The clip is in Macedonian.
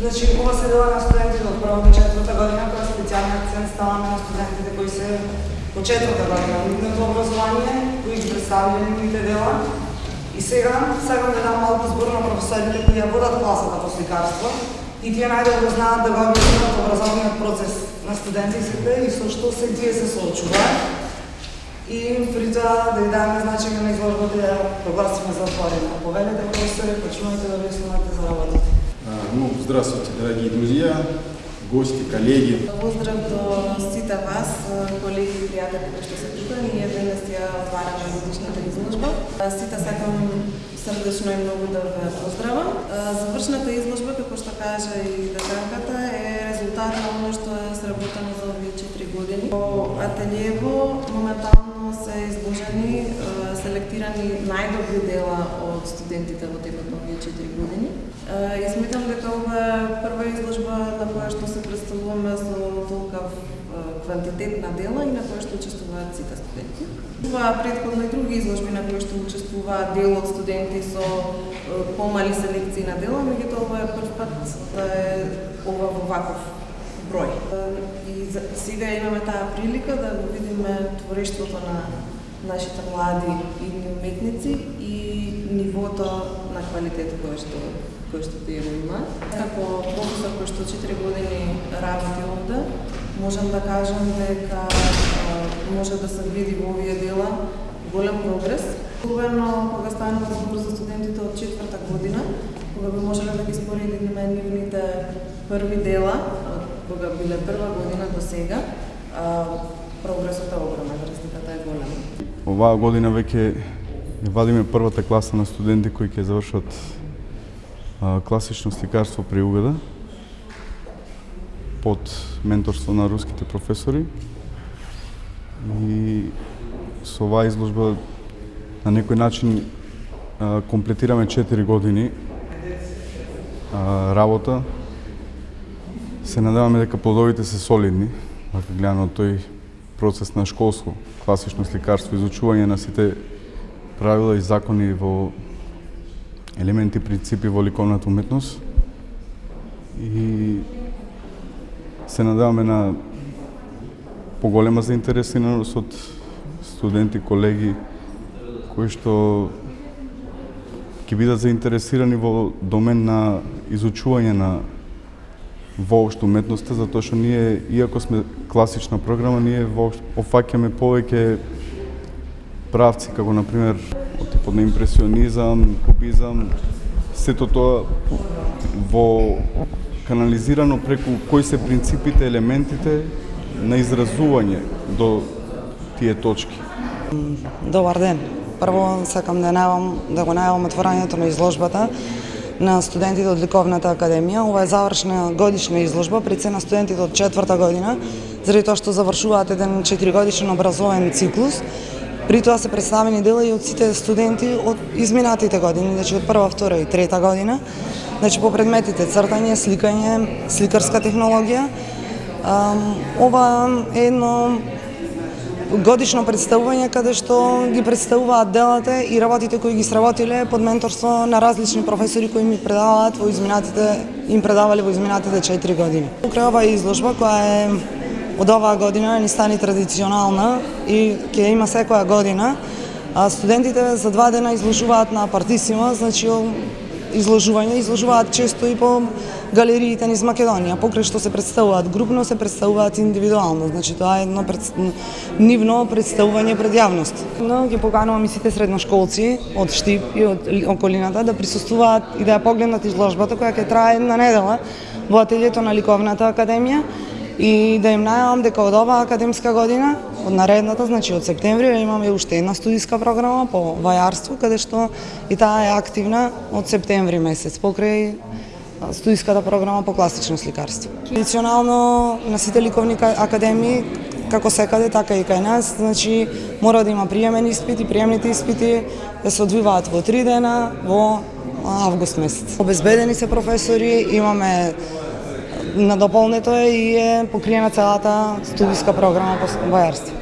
Значи, ова се дела на студентите од првата до четврта година, која специјален акцент ставаме на студентите кои се по четврта година нивното образование, кои ги представиле нивните дела. И сега сакам да дам малку збор на професорите кои ја водат класата по сликарство и тие најдобро знаат да го објаснат образовниот процес на студентите и со што се тие се соочуваат. И при тоа да ја даме значење на изложбата да ја прогласиме затворена. Повелете професори, почнувате да објаснувате за работите. Ну, здравствуйте, дорогие друзья, гости, коллеги. Поздрав до сите вас, э, колеги и пријатели кои што се тука. Ние денес ја отвараме годишната изложба. Э, сите сакам срдечно и многу да ве поздравам. Э, завршната изложба, како што кажа и деканката, е резултат на оно што е сработено за овие 4 години. По ателиево моментално се изложени селектирани најдобри дела од студентите во текот на овие 4 години. Ја сметам дека ова е прва изложба на која што се представуваме со толкав квантитет на дела и на која што учествуваат сите студенти. Ова предходно и други изложби на кои што учествуваат дел од студенти со помали селекции на дела, меѓутоа ова е прв пат да е ова во ваков број. И сега имаме таа прилика да го видиме творештвото на нашите млади и уметници и нивото на квалитет кој што кој што тие го имаат. Како професор кој што 4 години работи овде, можам да кажам дека може да се види во овие дела голем прогрес. Особено кога станува збор за студентите од четврта година, кога би можеле да ги споредиме нивните први дела, од кога биле прва година до сега, прогресот е огромен, разликата е голема. Оваа година веќе вадиме првата класа на студенти кои ќе завршат класично сликарство при Угада под менторство на руските професори и со оваа изложба на некој начин комплетираме 4 години работа. Се надеваме дека плодовите се солидни, вака гледано тој процес на школско класично сликарство, изучување на сите правила и закони во елементи принципи во ликовната уметност. И се надеваме на поголема заинтересираност од студенти, колеги кои што ќе бидат заинтересирани во домен на изучување на воопшто уметноста, затоа што ние, иако сме класична програма, ние воопшто офаќаме повеќе правци, како на пример типот на импресионизам, кубизам, сето тоа во канализирано преку кои се принципите, елементите на изразување до тие точки. Добар ден. Прво сакам да најавам да го најавам отворањето на изложбата на студентите од Ликовната академија. Ова е завршна годишна изложба пред се на студентите од четврта година, заради тоа што завршуваат еден 4 годишен образовен циклус При тоа се представени дела и од сите студенти од изминатите години, значи од прва, втора и трета година. Значи по предметите цртање, сликање, сликарска технологија. Ова е едно годишно представување каде што ги представуваат делата и работите кои ги сработиле под менторство на различни професори кои ми предаваат во изминатите им предавале во изминатите 4 години. Покрај оваа изложба која е од оваа година ни стани традиционална и ќе има секоја година. А студентите за два дена изложуваат на Партисима, значи изложување, изложуваат често и по галериите низ Македонија. Покрај што се представуваат групно, се представуваат индивидуално. Значи тоа е едно пред... нивно представување пред јавност. Но ги поканувам и сите средношколци од Штип и од околината да присуствуваат и да ја погледнат изложбата која ќе трае една недела во ателието на Ликовната академија и да им најавам дека од оваа академска година, од наредната, значи од септември, имаме уште една студиска програма по вајарство, каде што и таа е активна од септември месец, покрај студиската програма по класично сликарство. Традиционално на сите ликовни академии како секаде, така и кај нас, значи мора да има приемен испит и приемните испити да се одвиваат во три дена во август месец. Обезбедени се професори, имаме надополнето е и е покриена целата студиска програма по бојарство.